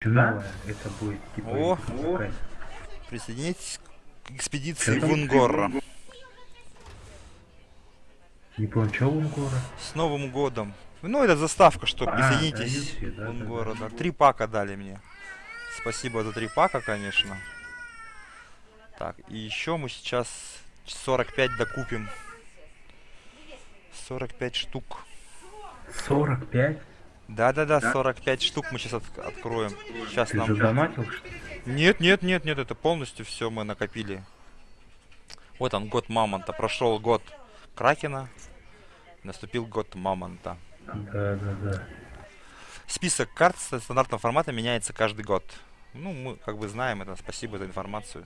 Это будет типа О, Присоединитесь к экспедиции? Вунгора. Не понял, что Лунгора? С Новым годом. Ну, это заставка, что А, присоединитесь к да, Вунгора. да. Да. Три пака дали мне. Спасибо за три пака, конечно. Так, и еще мы сейчас 45 докупим. 45 штук. 45? Да-да-да, 45 штук мы сейчас откроем. Сейчас Ты нам... задонатил, что ли? Нет, нет, нет, нет, это полностью все мы накопили. Вот он, год Мамонта. Прошел год Кракена. Наступил год Мамонта. Да, да, да. Список карт стандартного формата меняется каждый год. Ну, мы как бы знаем это. Спасибо за информацию.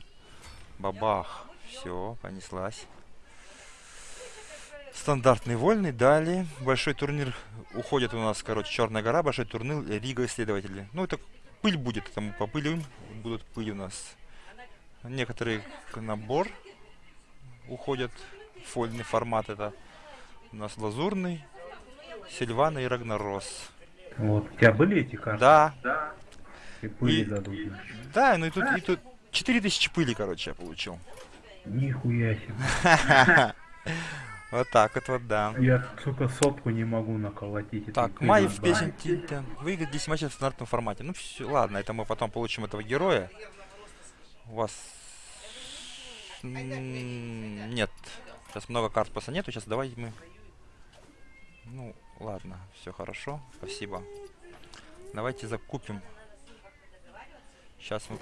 Бабах. Все, понеслась. Стандартный вольный, далее. Большой турнир уходит у нас, короче, Черная гора, большой турнир Рига исследователи. Ну, это пыль будет, мы попылим, будут пыль у нас. Некоторые набор уходят, фольный формат это. У нас лазурный, Сильвана и Рагнарос. Вот, у тебя были эти карты? Да, И пыли И- дадут. значит. да, ну и тут, и тут 4000 пыли, короче, я получил. Нихуя себе. Вот так вот, вот, да. Я, сука, сотку не могу наколотить. Так, пыли, Маев да. песен Тинтен. Выиграть 10 матчей в стандартном формате. Ну все, ладно, это мы потом получим этого героя. У вас... Нет. Сейчас много карт просто нету. Сейчас давайте мы... Ну, ладно, все хорошо. Спасибо. Давайте закупим. Сейчас мы...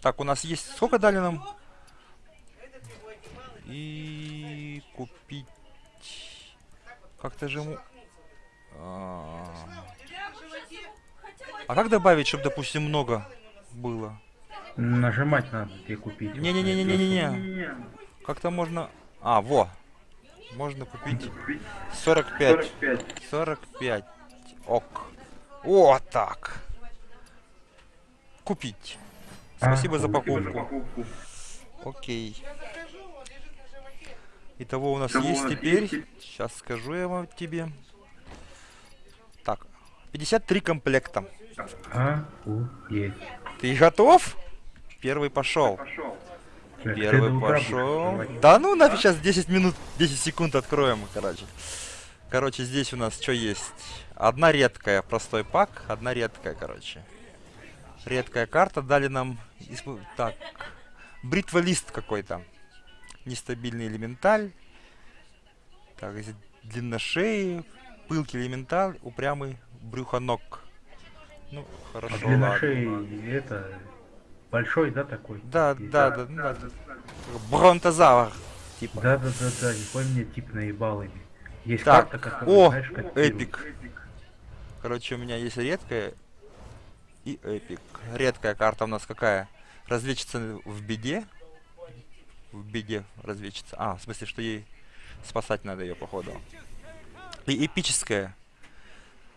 Так, у нас есть... Сколько дали нам? И купить... Как-то же ему... А а как добавить, чтобы, допустим, много было? Нажимать надо тебе купить. Не-не-не-не-не-не. Как-то можно... А, во. Можно купить 45. 45. Ок. О, так. Купить. Спасибо за покупку. Окей. Итого у нас есть теперь. Сейчас скажу я вам тебе. Так. 53 комплекта. А, у, есть. Ты готов? Первый пошел. Первый пошел. Да ну нафиг сейчас 10 минут, 10 секунд откроем, короче. Короче, здесь у нас что есть? Одна редкая, простой пак, одна редкая, короче. Редкая карта дали нам... Так, бритволист какой-то. Нестабильный элементаль. Так, здесь длинношеи, пылкий элементаль, упрямый брюхоног. Ну, А хорошо, длина ладно. шеи, это, большой, да, такой? Да, И- да, да, ну да. Бронтозавр, типа. Да, да, да, да, не помню, мне тип наебал ими. Есть Так, карта, которая, о, знаешь, как эпик. Короче, у меня есть редкая и эпик. Редкая карта у нас какая? Разведчица в беде. В беде разведчица. А, в смысле, что ей спасать надо ее, походу. И эпическая.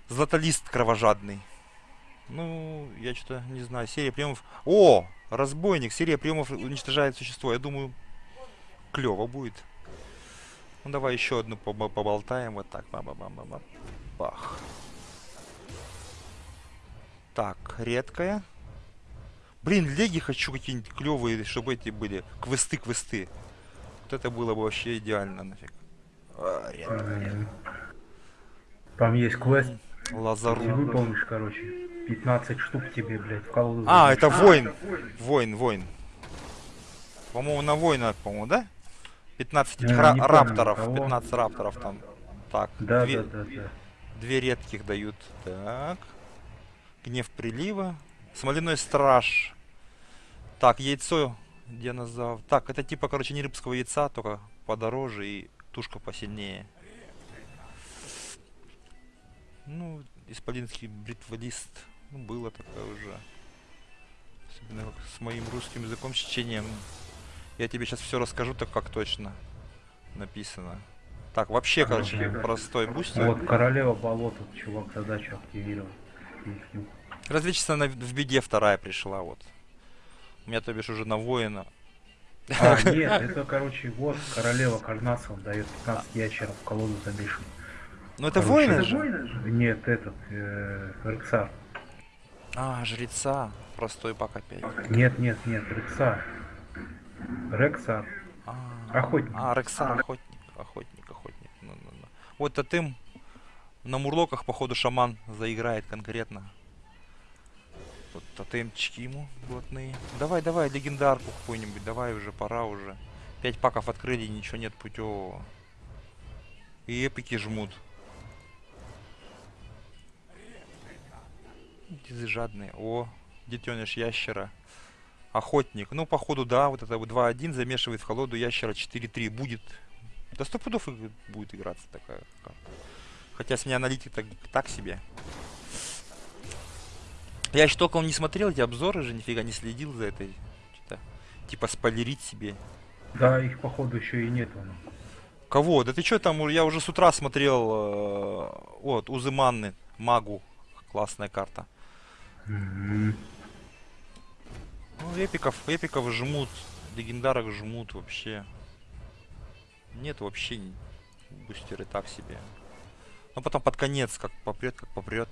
Златолист кровожадный. Ну, я что-то не знаю. Серия приемов. О! Разбойник. Серия приемов уничтожает существо. Я думаю, клево будет. Ну давай еще одну поба- поболтаем. Вот так. ба ба ба ба ба Бах. Так, редкая. Блин, леги хочу какие-нибудь клевые, чтобы эти были. Квесты, квесты. Вот это было бы вообще идеально нафиг. А. Там есть квест, ты Лазару. выполнишь, короче, 15 штук тебе, блядь, в колоду. А, это воин. Воин, воин. По-моему, на воина, по-моему, да? 15 этих Э, ра- не помню, рапторов. кого. 15 рапторов там. Так, Да, две, да, да, да. две редких дают. Так. Гнев прилива. Смоляной страж. Так, яйцо динозавр. Так, это типа, короче, не рыбского яйца, только подороже и тушка посильнее. Ну, исполинский бритволист. Ну, было такое уже. Особенно как с моим русским языком, с чтением. Я тебе сейчас все расскажу, так как точно написано. Так, вообще, короче, Ага. простой бустер. Вот королева болота, чувак задачу активировал. Разведчица на- в беде вторая пришла, вот. У меня, то бишь, уже на воина. А, нет, это, короче, вот королева Карнасов дает 15 ящеров в колоду забишь. Ну это воины это же. Нет, этот, э, Рексар. А, жреца. Простой пак опять. Нет, нет, нет, Рексар. Рексар. А, Охотник. А, Рексар, охотник, охотник, охотник. Ну, ну, ну. Вот Тотем на мурлоках, походу, шаман заиграет конкретно. Тут тотемчики ему блатные. Давай, давай, легендарку какую-нибудь, давай уже, пора уже. Пять паков открыли, ничего нет путевого. И эпики жмут. Дизы жадные. О, детеныш ящера. Охотник. Ну, походу, да, вот это вот 2-1 замешивает в колоду ящера 4-3. Будет. Да сто пудов и будет играться такая карта. Хотя с меня аналитик так, так себе. Я еще толком не смотрел эти обзоры же, нифига не следил за этой. Что-то, типа спойлерить себе. Да, их походу еще и нет. ну. Кого? Да ты что там? Я уже с утра смотрел. э, вот, Узы Манны, Магу. Классная карта. Мгм. Ну, эпиков, эпиков жмут, легендарок жмут вообще. Нет вообще бустеры так себе. Но потом под конец, как попрет, как попрет.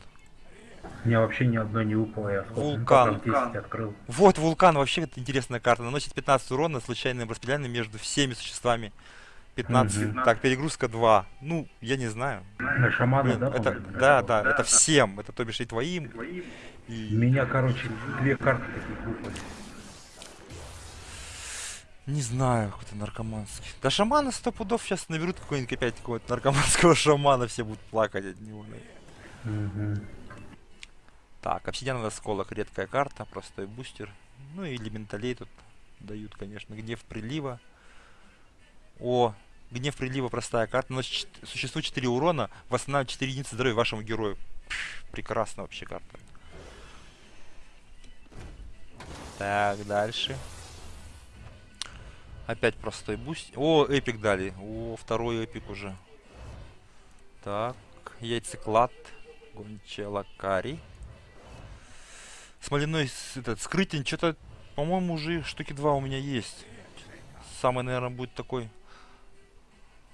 У меня вообще ни одной не выпало, я сколько? Ну, Вулкан. паков 10 открыл. Вот, вулкан вообще это интересная карта. Наносит 15 урона случайным распределением между всеми существами. 15. Мгм. Так, перегрузка 2. Ну, я не знаю. На шамана, Блин, да? это, по-моему? да, да, это всем. Это то бишь и твоим. И... меня, короче, две карты таких выпали. Не знаю, какой-то наркоманский. Да шамана сто пудов сейчас наберут какой-нибудь опять какого-то наркоманского шамана, все будут плакать от него. Мгм. Так, обсидиановый осколок, редкая карта, простой бустер. Ну и элементалей тут дают, конечно. Гнев прилива. О, гнев прилива, простая карта. Чет- существует 4 урона, восстанавливает 4 единицы здоровья вашему герою. Пш, прекрасно вообще карта. Так, дальше. Опять простой буст. О, эпик дали. О, второй эпик уже. Так, яйцеклад. Гончая лакари. Смоляной этот скрытень, что-то, по-моему, уже штуки два у меня есть. Самый, наверное, будет такой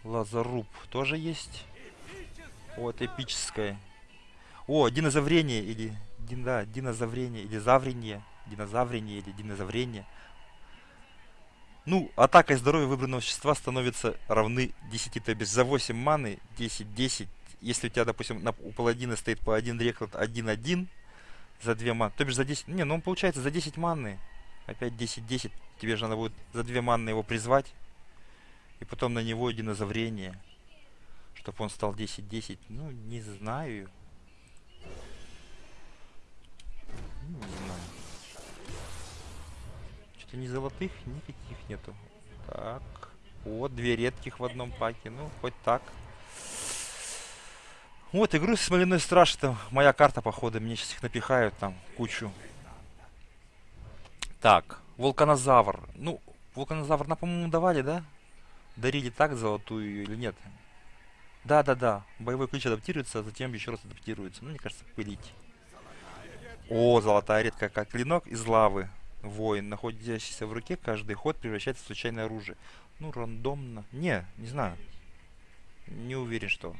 лазаруб. Тоже есть. О, это эпическое. О, динозаврение или... Дин, да, динозаврение или заврение. Динозаврение или динозаврение. Ну, атака и здоровье выбранного существа становятся равны 10, то бишь за 8 маны 10-10. Если у тебя, допустим, на, у паладина стоит по 1 рекорд 1-1 за 2 маны, то бишь за 10... Не, ну он получается за 10 маны. Опять 10-10. Тебе же надо будет за 2 маны его призвать. И потом на него динозаврение. Чтобы он стал 10-10. Ну, не знаю. Ну, Не знаю. Что-то ни золотых, никаких нету. Так. Вот, две редких в одном паке. Ну, хоть так. Вот, игру Смоляной Страж, это моя карта, походу. Мне сейчас их напихают там кучу. Так, Вулканозавр. Ну, Вулканозавр нам, по-моему, давали, да? Дарили так золотую или нет? Да-да-да. Боевой ключ адаптируется, а затем еще раз адаптируется. Ну, мне кажется, пылить. О, золотая редкая как клинок из лавы. Воин, находящийся в руке, каждый ход превращается в случайное оружие. Ну, рандомно. Не, не знаю. Не уверен, что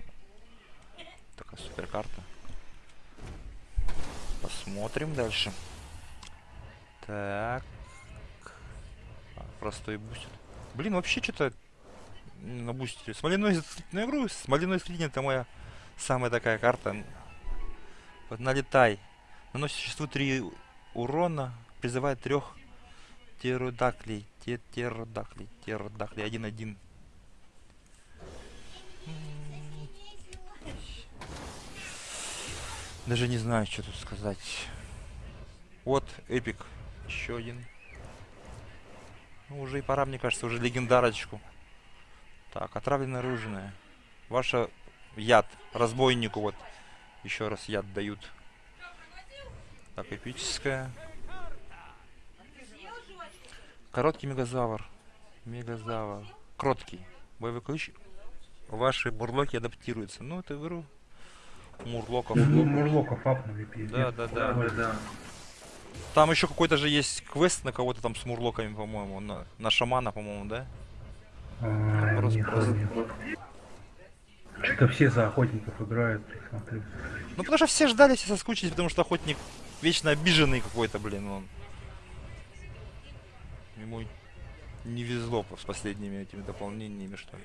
Такая супер карта. Посмотрим дальше. Так. А, простой бустит. Блин, вообще что-то на бусте. Смоляной на игру. Смоляной средний это моя самая такая карта. Вот налетай. Наносит существу 3 урона. Призывает трех птеродаклей. Теродаклей, теродаклей, 1-1. Даже не знаю, что тут сказать. Вот, эпик. Еще один. Ну, уже и пора, мне кажется, уже легендарочку. Так, отравленное оружие. Ваша яд. Разбойнику вот. Еще раз яд дают. Так, эпическая. Короткий мегазавр. Мегазавр. Кроткий. Боевой ключ. Ваши мурлоки адаптируются. Ну, это в игру. Мурлоков. Ну, Мурлоков апнули, пиздец. Да, да, да. Там еще какой-то же есть квест на кого-то там с мурлоками, по-моему. На, на шамана, по-моему, да? А, Просто- не просто- помню. Что-то все за охотников играют, ты смотри. Ну потому что все ждали, все соскучились, потому что охотник вечно обиженный какой-то, блин, он. Ему не везло с последними этими дополнениями, что ли.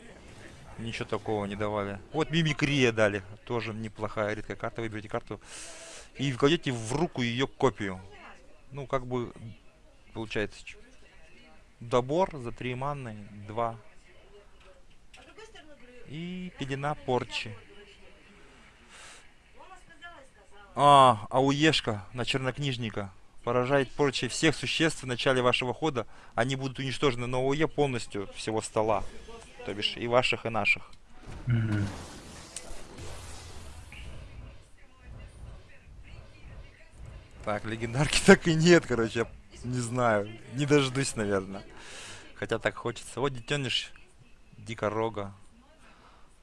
Ничего такого не давали. Вот мимикрия дали. Тоже неплохая редкая карта. Выберите карту и вкладете в руку ее копию. Ну, как бы, получается, добор за 3 манны, 2. И пелена порчи. А, ауешка на чернокнижника. Поражает порчей всех существ в начале вашего хода. Они будут уничтожены на ОЕ полностью всего стола. То бишь и ваших, и наших. Так, легендарки так и нет, короче, я не знаю, не дождусь, наверное. Хотя так хочется. Вот детеныш дикорога,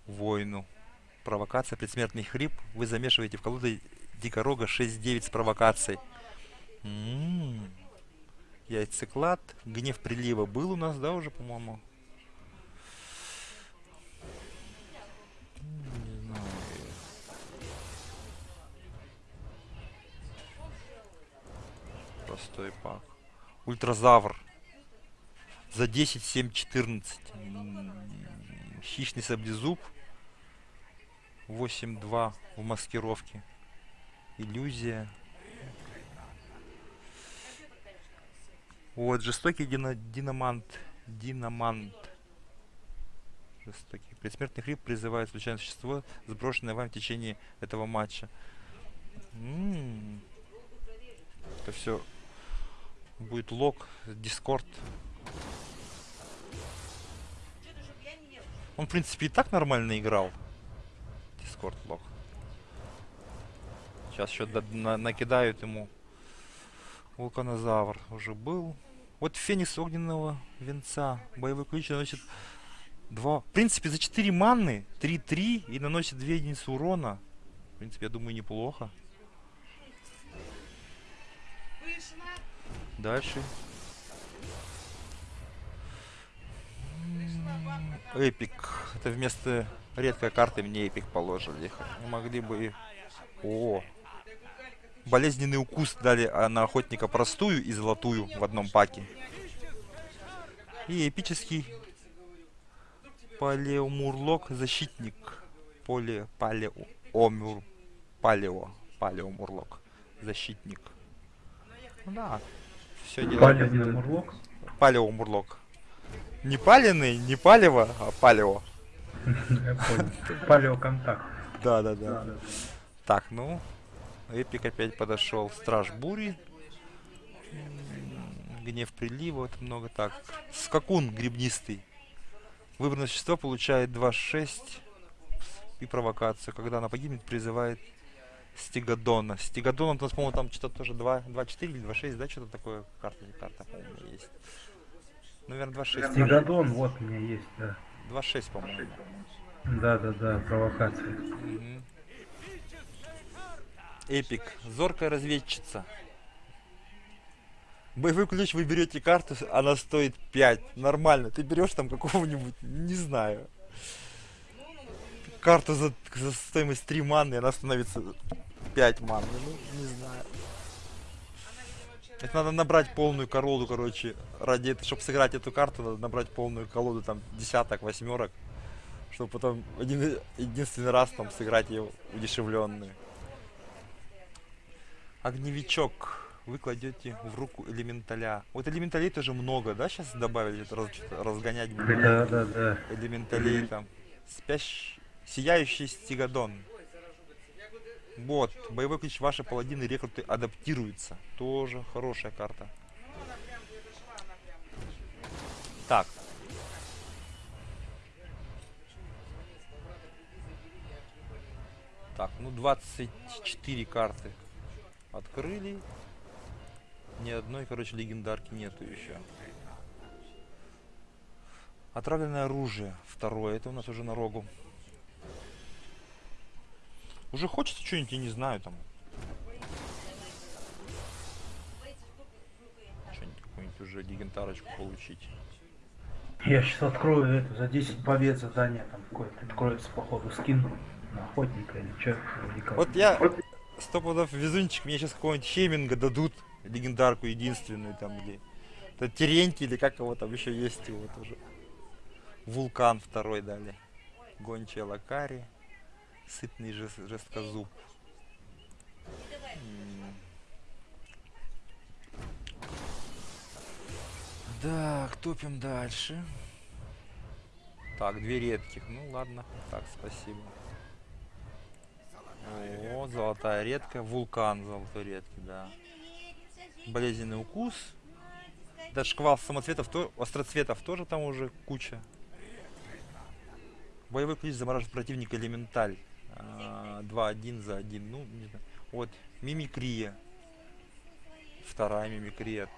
воину. Провокация, предсмертный хрип. Вы замешиваете в колоду дикорога 6-9 с провокацией. М. Яйцеклад, гнев прилива был у нас, да, уже, по-моему? Простой пак. Ультразавр. За 10, 7, 14. М, Хищный саблезуб. 8-2 в маскировке. Иллюзия. Вот, жестокий дино- динамант. Динамант. Жестокий. Предсмертный хрип призывает случайное существо, сброшенное вам в течение этого матча. М. Это все будет лог, дискорд. Он, в принципе, и так нормально играл. Дискорд лог. Сейчас еще накидают ему. Вулканозавр уже был. Вот Феникс огненного венца. Боевой ключ наносит 2. В принципе, за 4 манны 3-3 и наносит 2 единицы урона. В принципе, я думаю, неплохо. Дальше. Эпик. Это вместо редкой карты мне эпик положили. Могли бы. О! Болезненный укус дали а, на охотника простую и золотую в одном паке. И эпический палеомурлок защитник. Поле палеомур палео палеомурлок защитник. Ну Да. Все Палевный мурлок. Палеомурлок. Не паленый, не палево, а палео. Я понял. Палеоконтакт. Да, да, да. Так, ну, Эпик опять подошел. Страж бури. Гнев прилива, это много так. Скакун грибнистый. Выбранное существо получает 2-6 и провокацию. Когда она погибнет, призывает Стигадона. Стигадон, у нас, по-моему, там что-то тоже 2, 2-4 или 2-6, да, что-то такое карта, карта, по-моему, есть. Наверное, 2-6. Стигадон, вот у меня есть, да. 2-6, по-моему. Да, да, да, провокация. Эпик. Зоркая разведчица. Боевой ключ вы берете карту, она стоит 5. Нормально. Ты берешь там какого-нибудь, не знаю. Карту за, за стоимость 3 маны, она становится 5 маны. Ну, не знаю. Это надо набрать полную колоду, короче. Ради этого, чтобы сыграть эту карту, надо набрать полную колоду, там, десяток, восьмерок. Чтобы потом один, единственный раз там сыграть ее удешевленную. Огневичок. Вы кладете в руку элементаля. Вот элементалей тоже много, да, сейчас добавили? Раз- разгонять будут Да, да, да. элементалей там. Спящий, сияющий стигадон. Вот, боевой ключ ваши паладины рекруты адаптируются. Тоже хорошая карта. Так. Так, ну 24 карты открыли. Ни одной, короче, легендарки нету еще. Отравленное оружие. Второе. Это у нас уже на рогу. Уже хочется что-нибудь, я не знаю, там. Что-нибудь какую-нибудь уже легендарочку получить. Я сейчас открою это за 10 побед задание, там какое-то откроется походу скин на охотника или что. Вот я сто пудов везунчик, мне сейчас какого-нибудь Хеминга дадут, легендарку единственную там, где... Это Терентий или как его там еще есть его тоже. Вулкан второй дали. Гончая Лакари. Сытный жест, жесткозуб. Так, топим дальше. Так, две редких. Ну ладно. Так, спасибо. О, золотая редкая. Вулкан золотой редкий, да. Болезненный укус. Да, шквал самоцветов, то, остроцветов тоже там уже куча. Боевой ключ замораживает противника элементаль. А, 2-1 за 1. Ну, не знаю. Вот, мимикрия. Вторая мимикрия.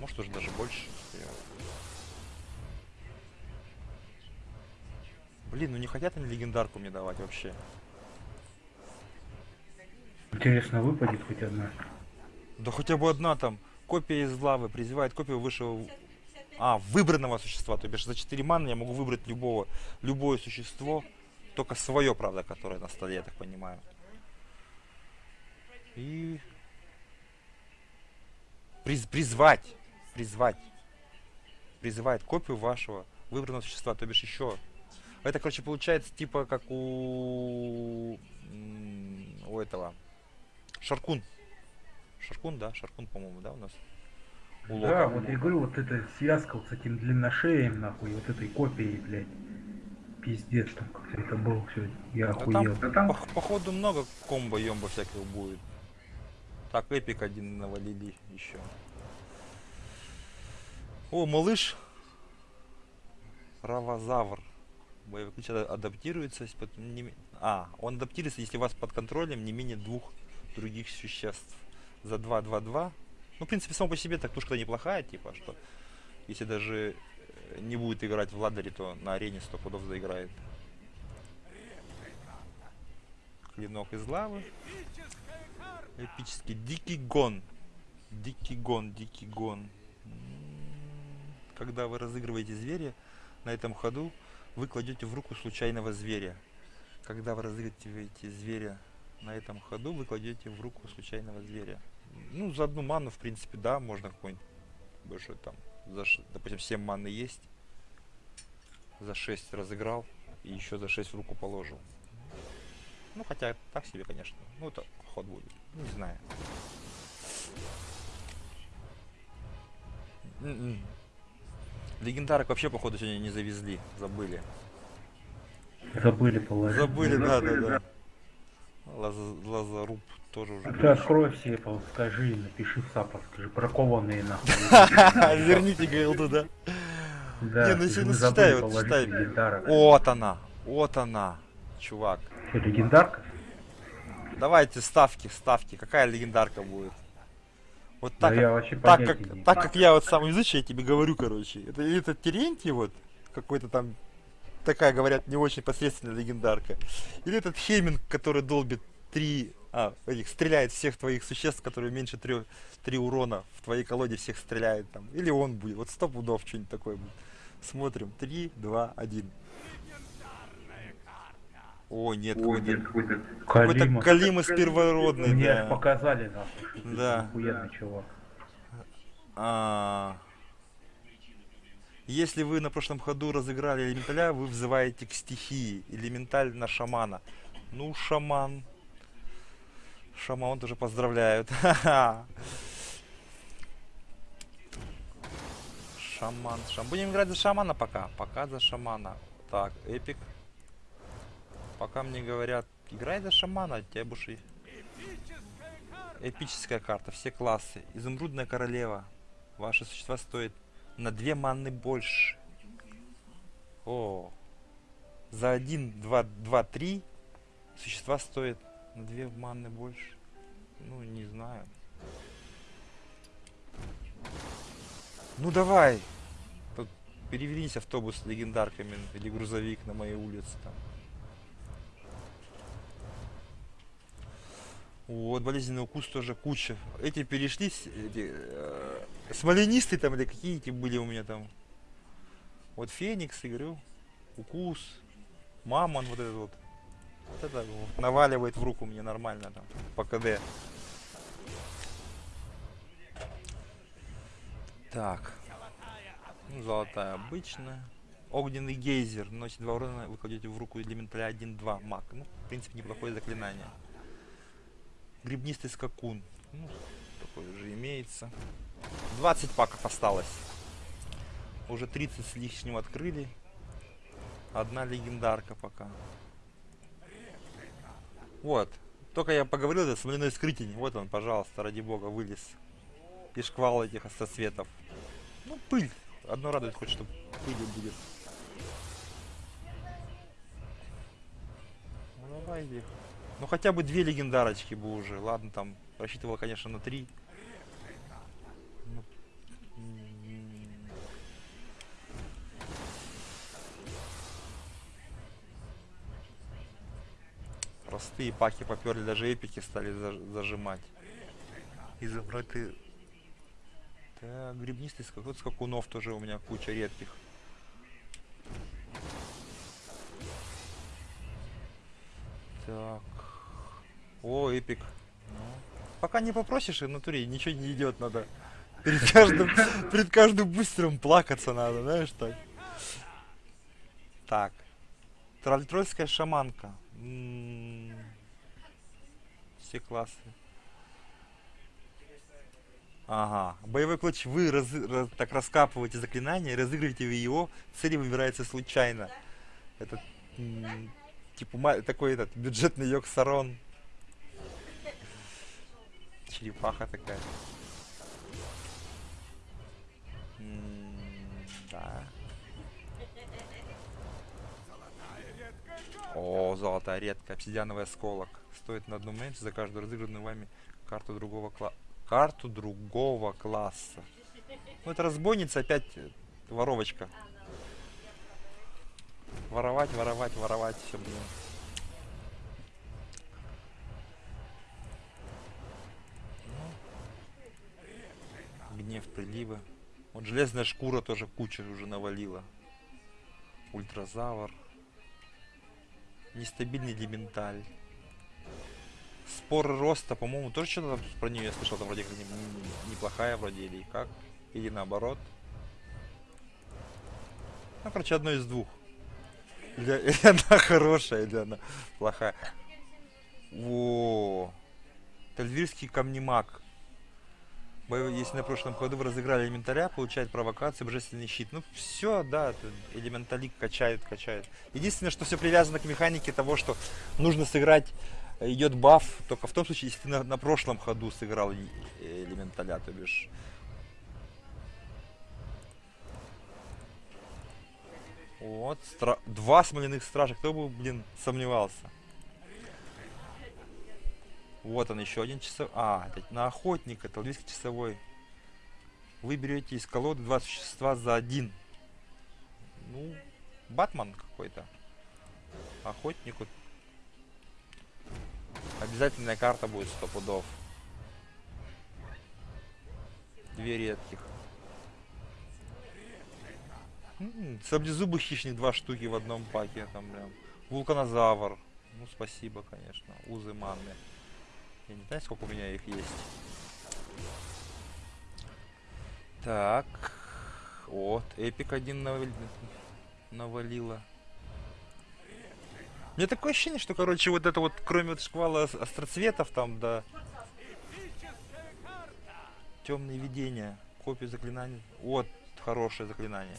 Может уже даже больше. Блин, ну не хотят они легендарку мне давать вообще. Интересно, выпадет хоть одна. Да хотя бы одна там. Копия из лавы призывает копию высшего... А, выбранного существа. То бишь за 4 маны я могу выбрать любого, любое существо. Только свое, правда, которое на столе, я так понимаю. И... Приз, призвать. Призвать. Призывает копию вашего выбранного существа. То бишь еще... Это, короче, получается типа как у... У этого... Шаркун. Шаркун, да? Шаркун, по-моему, да, у нас? У Да, вот я говорю, вот эта связка вот с этим длинношеем, нахуй, вот этой копией, блядь. Пиздец, там как-то это было все. Я Да охуел. там, пох- походу много комбо ембо всяких будет. Так, эпик один навалили еще. О, малыш. Равозавр. Боевой ключ ада- адаптируется, если под- не А, он адаптируется, если у вас под контролем не менее двух других существ. За 2-2-2. Ну, в принципе, само по себе так тушка неплохая, типа, что если даже э, не будет играть в ладере, то на арене 100 пудов заиграет. Клинок из лавы. Эпический. Дикий гон. Дикий гон, дикий гон. М, Когда вы разыгрываете зверя, на этом ходу вы кладете в руку случайного зверя. Когда вы разыгрываете зверя на этом ходу, вы кладете в руку случайного зверя. Ну, за одну ману, в принципе, да, можно какой-нибудь большой там, за, допустим, 7 маны есть. За 6 разыграл и еще за 6 в руку положил. Ну, хотя так себе, конечно. Ну, это ход будет. Не знаю. М-м. Легендарок вообще, походу, сегодня не завезли. Забыли. Забыли положить. Забыли, да, да, да. Лаз- Лазаруб тоже уже. Ты открой все, скажи, напиши в саппорт, скажи, бракованные нахуй. Верните Гейл туда. Да, Не, ну забыли читай, вот читай. Вот она. Вот она. Чувак. Что, легендарка? Давайте ставки, ставки. Какая легендарка будет? Вот Да так, я как, так, как, так как я вот сам изучаю, я тебе говорю, короче. Это это Терентий вот, какой-то там, такая, говорят, не очень посредственная легендарка. Или этот Хеминг, который долбит три, а, этих, стреляет всех твоих существ, которые меньше трех, три урона в твоей колоде всех стреляет там. Или он будет, вот сто пудов что-нибудь такое будет. Смотрим, три, два, один. О, нет, какой-то какой-то Калима. Калимас первородный, Мне да. показали, нахуй, Да. охуенный чувак. А, Если вы на прошлом ходу разыграли элементаля, вы взываете к стихии. Элементаль на шамана. Ну, шаман. Шаман тоже поздравляют. Шаман, шаман. Будем играть за шамана пока. Пока за шамана. Так, эпик. Пока мне говорят, играй за шамана, тебе будешь и... Эпическая карта, все классы. Изумрудная королева. Ваши существа стоят на 2 манны больше. О. За 1, 2, 2, 3 существа стоят на 2 манны больше. Ну, не знаю. Ну давай. Тут перевернись автобус с легендарками или грузовик на моей улице там. Вот, болезненный укус тоже куча. Эти перешли, эти, э, Смоленистые там или какие эти были у меня там. Вот Феникс, говорю. Укус. Мамон вот этот вот. Вот это вот наваливает в руку мне нормально там. По КД. Так. Ну, золотая обычная. Огненный гейзер. Наносит 2 урона, вы кладете в руку элементаля 1-2 маг. Ну, в принципе, неплохое заклинание. Грибнистый скакун. Ну, такой уже имеется. 20 паков осталось. Уже 30 с лишним открыли. Одна легендарка пока. Вот. Только я поговорил, это смоляной скрытень. Вот он, пожалуйста, ради бога, вылез. И шквал этих остроцветов. Ну, пыль. Одно радует хоть, что пыли будет. Ну, давай их. Ну, хотя бы две легендарочки бы уже. Ладно, там, рассчитывал, конечно, на три. Простые паки поперли, даже эпики стали заж- зажимать. И забрать ты... Так, грибнистый скакун, скакунов тоже у меня куча редких. Так. О, эпик. Ну, Пока не попросишь, и в натуре ничего не идет, надо. Перед каждым, перед каждым бустером плакаться надо, знаешь, так. Так. Тролль-трольская шаманка. М, Все классы. Ага. Боевой клатч вы раз- раз- так раскапываете заклинание, разыгрываете его, цель выбирается случайно. Это типа такой этот бюджетный йог сарон. Черепаха такая. Да. О, золотая редкая, обсидиановый осколок. Стоит на одну меньше за каждую разыгранную вами карту другого кла... карту другого класса. Ну это разбойница, опять э, воровочка. Воровать, воровать, воровать, все, блин. Ну. Гнев прилива. Вот железная шкура тоже куча уже навалила. Ультразавр. Нестабильный элементаль. Споры роста, по-моему, тоже что-то про нее я слышал, там вроде как не- не- неплохая вроде, или как? Или наоборот. Ну, короче, одно из двух. Или, или она хорошая, или она плохая. О, Тальвирский камнемаг. Если на прошлом ходу вы разыграли элементаря, получает провокацию, божественный щит. Ну все, да, элементалик качают, качают. Единственное, что все привязано к механике того, что нужно сыграть, идет баф, только в том случае, если ты на, на прошлом ходу сыграл э, элементаля, то бишь. Вот, стра- два смоляных стража, кто бы, блин, сомневался. Вот он еще один часов. А, это на охотника, талвийский часовой. Вы берете из колоды два существа за один. Ну, Батман какой-то. Охотник. Обязательная карта будет сто пудов. Две редких. М, Саблезубый хищник два штуки в одном паке. Там прям. Вулканозавр. Ну, спасибо, конечно. Узы манны. Я не знаю, сколько у меня их есть. Так. Вот, эпик один навали- навалила меня такое ощущение, что, короче, вот это вот, кроме вот шквала остроцветов там, да, темные видения, копию заклинаний. Вот, хорошее заклинание.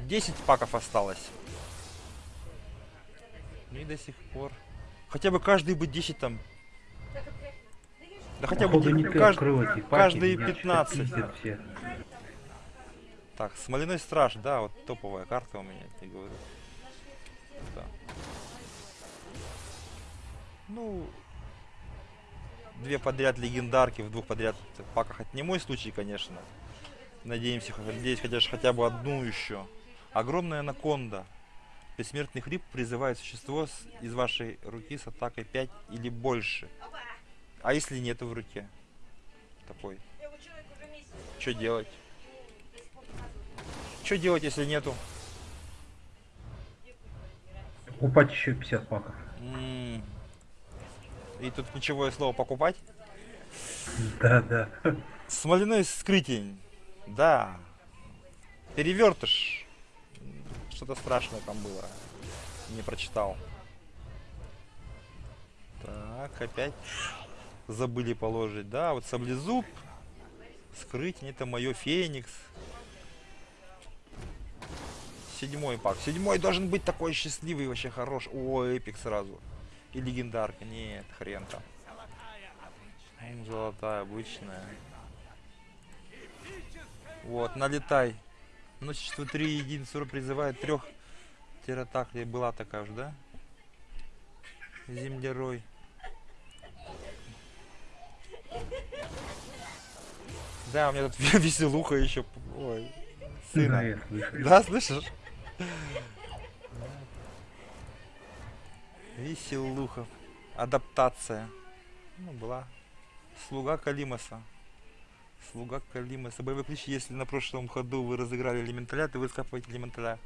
10 паков осталось. Ну и до сих пор. Хотя бы каждый бы 10 там. Да хотя бы каждый, каждые 15. Так, Смоляной страж, да, вот топовая карта у меня, я говорю. Да. Ну, две подряд легендарки в двух подряд паках. Это не мой случай, конечно. Надеемся, надеюсь, хотя, ж хотя бы одну еще. Огромная анаконда. Бессмертный хрип призывает существо с- из вашей руки с атакой 5 или больше. А если нету в руке? Такой. Месяц. Что делать? Что делать, если нету? Покупать еще 50 паков. М. И тут ключевое слово покупать. Да, да. Смоляной скрытень. Да. Перевертыш. М, Что-то страшное там было. Не прочитал. Так, опять забыли положить. Да, вот саблезуб. Скрытень, это мое Феникс. Седьмой пак. Седьмой должен быть такой счастливый, вообще хорош. О, эпик сразу. И легендарка. Нет, хрен там. М, Золотая, обычная. Вот, налетай. Множество 3 единицы призывает трех тератаклей. Была такая уже, да? Землерой. Да, у меня тут веселуха еще. Ой, сына. Да, слышишь? Веселуха. Адаптация. Ну, была. Слуга Калимаса. Слуга Калимаса. Боевой ключ, если на прошлом ходу вы разыграли элементаля, то вы скапываете элементаля.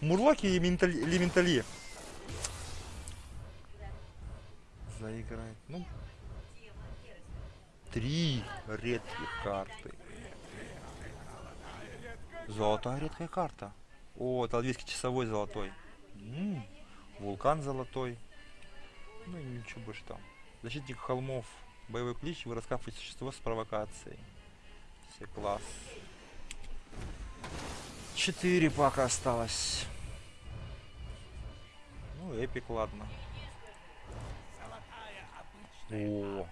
Мурлоки и ментали- элементали. Заиграет. Ну. Три редких карты. Золотая редкая карта. О, талвийский часовой золотой. М, Вулкан золотой. Ну и ничего больше там. Защитник холмов. Боевой клич. Вы раскапываете существо с провокацией. Все класс. Четыре пока осталось. Ну, эпик, ладно. О,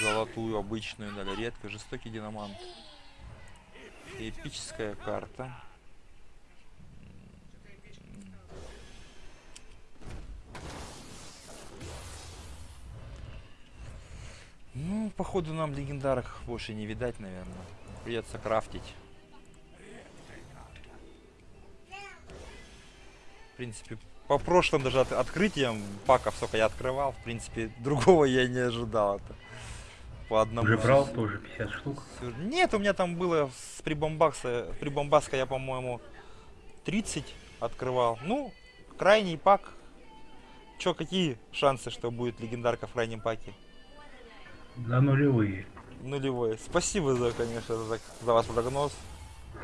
золотую обычную дали. Редко жестокий динамант. Эпическая карта. Ну, походу нам легендарок больше не видать, наверное. Придется крафтить. В принципе, по прошлым даже от- открытиям паков, сколько я открывал, в принципе, другого я не ожидал. Это по одному. Уже брал тоже 50 штук. Нет, у меня там было с прибомбакса, прибомбаска я, по-моему, 30 открывал. Ну, крайний пак. Чё, какие шансы, что будет легендарка в крайнем паке? Да нулевые. Нулевой. Спасибо за, конечно, за, за ваш прогноз.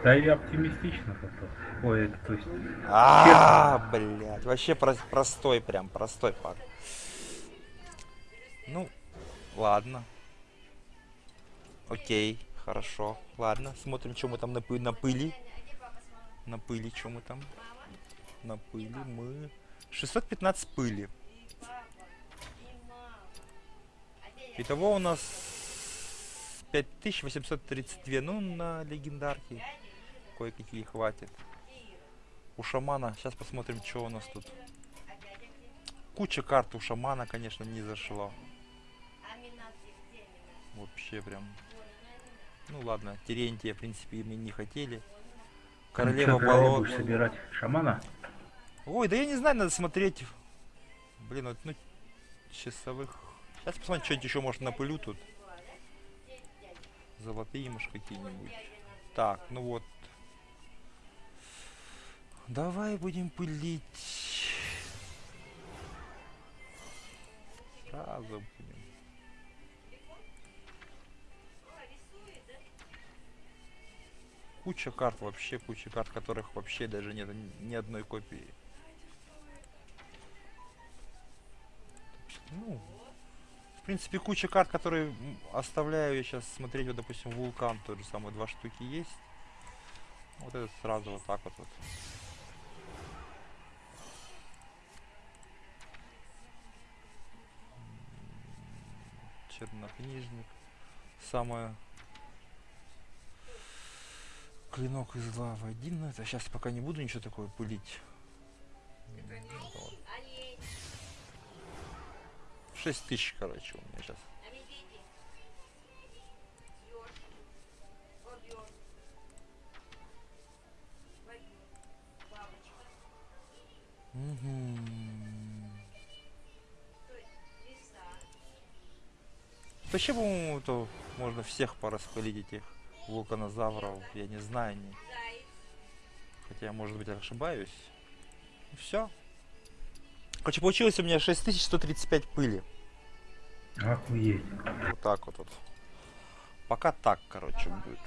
Да и оптимистично зато. Ой, это то есть... А, блядь, вообще про- простой прям, простой пак. Ну, ладно. Окей, хорошо. Ладно, смотрим, что мы там на, пы- на пыли. На пыли, что мы там? На пыли мы... 615 пыли. Итого у нас 5832. Ну, на легендарке кое-какие хватит. У шамана. Сейчас посмотрим, что у нас тут. Куча карт у шамана, конечно, не зашло. Вообще прям. Ну ладно, Терентия, в принципе, мы не хотели. Королева Ну, чё, когда болот. будешь собирать шамана? Ой, да я не знаю, надо смотреть. Блин, вот, ну, часовых. Сейчас посмотрим, что-нибудь еще может на пылю тут. Золотые, может, какие-нибудь. Так, ну вот. Давай будем пылить. Сразу будем. Куча карт вообще, куча карт, которых вообще даже нет ни одной копии. Ну, в принципе, куча карт, которые оставляю я сейчас смотреть, вот, допустим, вулкан тот же два штуки есть. Вот этот сразу вот так вот. вот. Чернокнижник. Самое Клинок из лавы один, но это сейчас пока не буду ничего такое пылить. М, вот. 6 тысяч, короче, у меня сейчас. Вообще, по-моему, то можно всех пораспылить этих вулканозавров. Я не знаю. Не... Хотя, может быть, ошибаюсь. Все. Короче, получилось у меня 6135 пыли. Охуеть. Вот так вот. вот. Пока так, короче, будет.